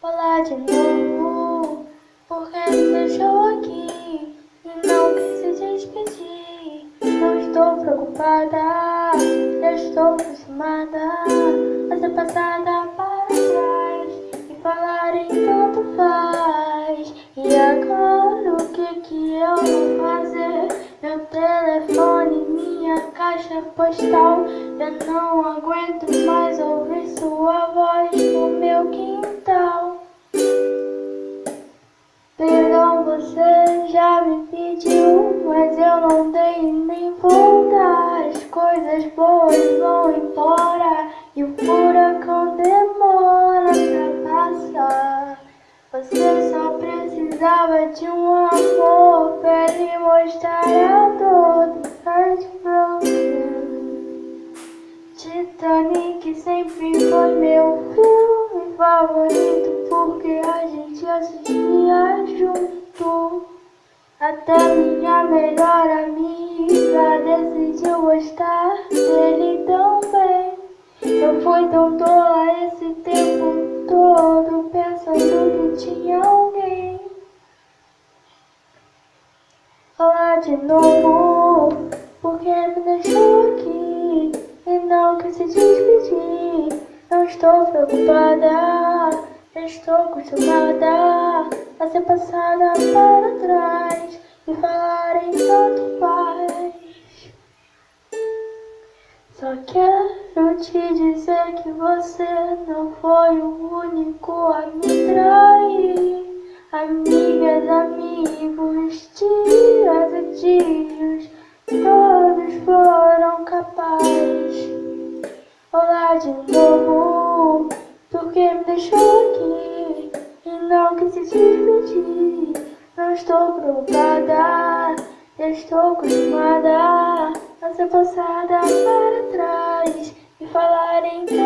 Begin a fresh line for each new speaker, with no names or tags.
Olá de novo, porque me deixou aqui e não quis se despedir. Não estou preocupada, já estou acostumada a ser passada caixa postal. Eu não aguento mais ouvir sua voz no meu quintal. Perdão, você já me pediu Mas eu não dei nem voltar As coisas boas vão embora E o furacão demora pra passar. Você só precisava de um amor Titanic sempre foi meu filme favorito Porque a gente assistia junto. Até minha melhor amiga decidiu gostar dele também Eu fui tão tola esse tempo todo Pensando que tinha alguém Olá de novo, porque me deixou estou preocupada, estou acostumada a ser passada para trás e falar em tanto faz. Só quero te dizer que você não foi o único a me trair. Amigas, amigos, dias e dias, todos foram capazes. Olá de novo, porque me deixou aqui e não quis se despedir. Não estou preocupada, estou acostumada A ser passada para trás e falar em casa